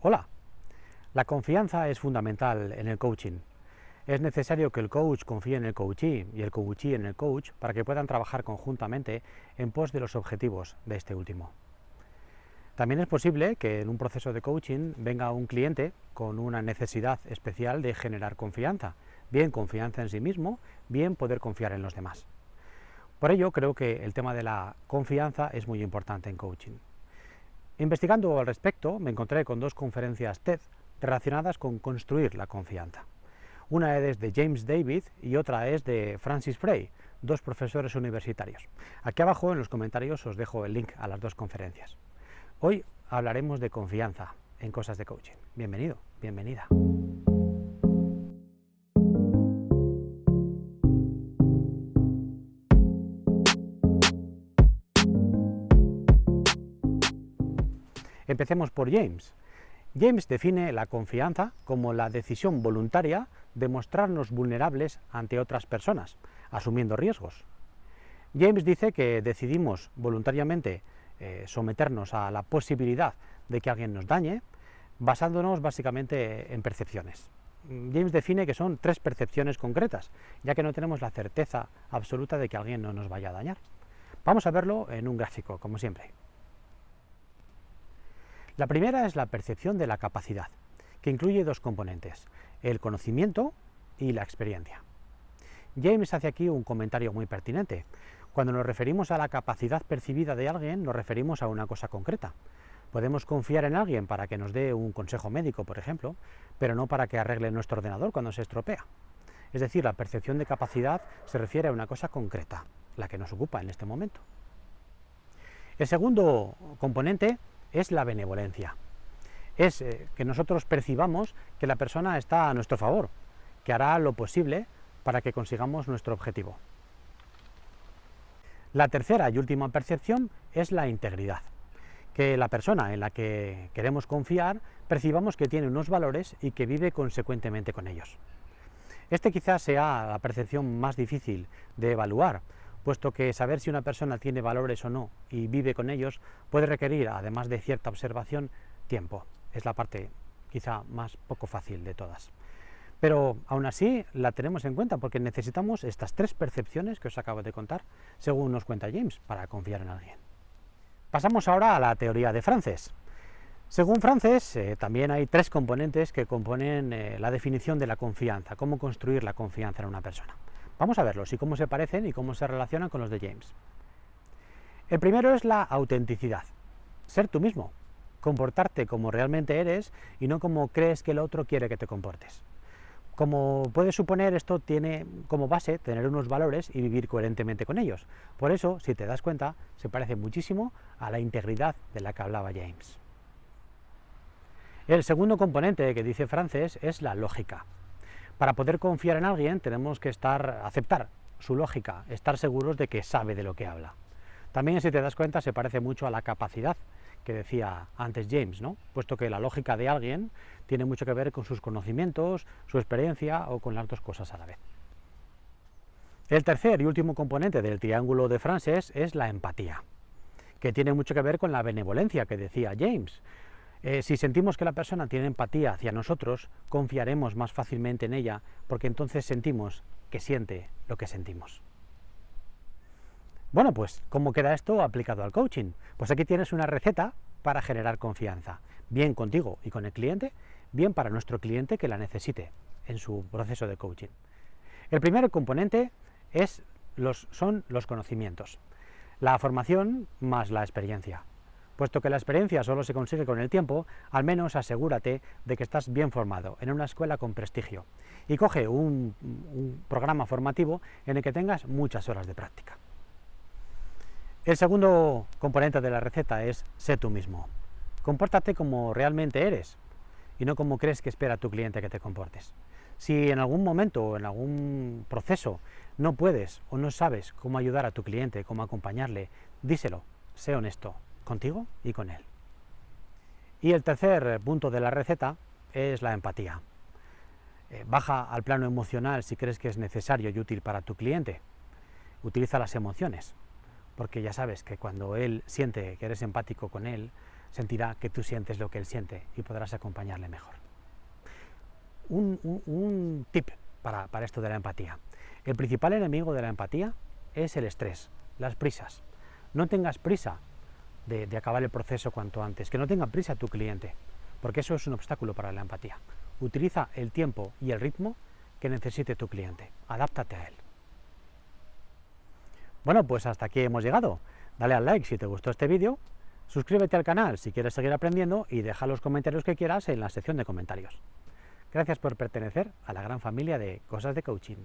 Hola. La confianza es fundamental en el coaching. Es necesario que el coach confíe en el coachee y el coachee en el coach para que puedan trabajar conjuntamente en pos de los objetivos de este último. También es posible que en un proceso de coaching venga un cliente con una necesidad especial de generar confianza, bien confianza en sí mismo, bien poder confiar en los demás. Por ello creo que el tema de la confianza es muy importante en coaching. Investigando al respecto me encontré con dos conferencias TED relacionadas con construir la confianza. Una es de James David y otra es de Francis Frey, dos profesores universitarios. Aquí abajo en los comentarios os dejo el link a las dos conferencias. Hoy hablaremos de confianza en cosas de coaching. Bienvenido, bienvenida. Empecemos por James. James define la confianza como la decisión voluntaria de mostrarnos vulnerables ante otras personas, asumiendo riesgos. James dice que decidimos voluntariamente eh, someternos a la posibilidad de que alguien nos dañe, basándonos básicamente en percepciones. James define que son tres percepciones concretas, ya que no tenemos la certeza absoluta de que alguien no nos vaya a dañar. Vamos a verlo en un gráfico, como siempre. La primera es la percepción de la capacidad, que incluye dos componentes, el conocimiento y la experiencia. James hace aquí un comentario muy pertinente. Cuando nos referimos a la capacidad percibida de alguien, nos referimos a una cosa concreta. Podemos confiar en alguien para que nos dé un consejo médico, por ejemplo, pero no para que arregle nuestro ordenador cuando se estropea. Es decir, la percepción de capacidad se refiere a una cosa concreta, la que nos ocupa en este momento. El segundo componente es la benevolencia. Es eh, que nosotros percibamos que la persona está a nuestro favor, que hará lo posible para que consigamos nuestro objetivo. La tercera y última percepción es la integridad, que la persona en la que queremos confiar percibamos que tiene unos valores y que vive consecuentemente con ellos. Este quizás sea la percepción más difícil de evaluar, puesto que saber si una persona tiene valores o no y vive con ellos puede requerir, además de cierta observación, tiempo. Es la parte quizá más poco fácil de todas. Pero aún así la tenemos en cuenta porque necesitamos estas tres percepciones que os acabo de contar, según nos cuenta James, para confiar en alguien. Pasamos ahora a la teoría de Frances. Según Frances, eh, también hay tres componentes que componen eh, la definición de la confianza, cómo construir la confianza en una persona. Vamos a verlos y cómo se parecen y cómo se relacionan con los de James. El primero es la autenticidad, ser tú mismo, comportarte como realmente eres y no como crees que el otro quiere que te comportes. Como puedes suponer, esto tiene como base tener unos valores y vivir coherentemente con ellos. Por eso, si te das cuenta, se parece muchísimo a la integridad de la que hablaba James. El segundo componente que dice Frances es la lógica. Para poder confiar en alguien tenemos que estar, aceptar su lógica, estar seguros de que sabe de lo que habla. También, si te das cuenta, se parece mucho a la capacidad que decía antes James, ¿no? puesto que la lógica de alguien tiene mucho que ver con sus conocimientos, su experiencia o con las dos cosas a la vez. El tercer y último componente del triángulo de Frances es la empatía, que tiene mucho que ver con la benevolencia que decía James, eh, si sentimos que la persona tiene empatía hacia nosotros, confiaremos más fácilmente en ella, porque entonces sentimos que siente lo que sentimos. Bueno, pues, ¿cómo queda esto aplicado al coaching? Pues aquí tienes una receta para generar confianza, bien contigo y con el cliente, bien para nuestro cliente que la necesite en su proceso de coaching. El primer componente es los, son los conocimientos, la formación más la experiencia. Puesto que la experiencia solo se consigue con el tiempo, al menos asegúrate de que estás bien formado, en una escuela con prestigio, y coge un, programa formativo en el que tengas muchas horas de práctica. El segundo componente de la receta es sé tú mismo. Compórtate como realmente eres y no como crees que espera tu cliente que te comportes. Si en algún momento o en algún proceso no puedes o no sabes cómo ayudar a tu cliente, cómo acompañarle, díselo, sé honesto, contigo y con él. Y el tercer punto de la receta es la empatía. Eh, baja al plano emocional si crees que es necesario y útil para tu cliente. Utiliza las emociones, porque ya sabes que cuando él siente que eres empático con él, sentirá que tú sientes lo que él siente y podrás acompañarle mejor. Un, tip para, esto de la empatía. El principal enemigo de la empatía es el estrés, las prisas. No tengas prisa de, acabar el proceso cuanto antes, que no tenga prisa tu cliente, porque eso es un obstáculo para la empatía. Utiliza el tiempo y el ritmo que necesite tu cliente, adáptate a él. Bueno, pues hasta aquí hemos llegado. Dale al like si te gustó este vídeo, suscríbete al canal si quieres seguir aprendiendo y deja los comentarios que quieras en la sección de comentarios. Gracias por pertenecer a la gran familia de Cosas de Coaching.